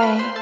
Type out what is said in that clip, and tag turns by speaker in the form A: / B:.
A: Bye.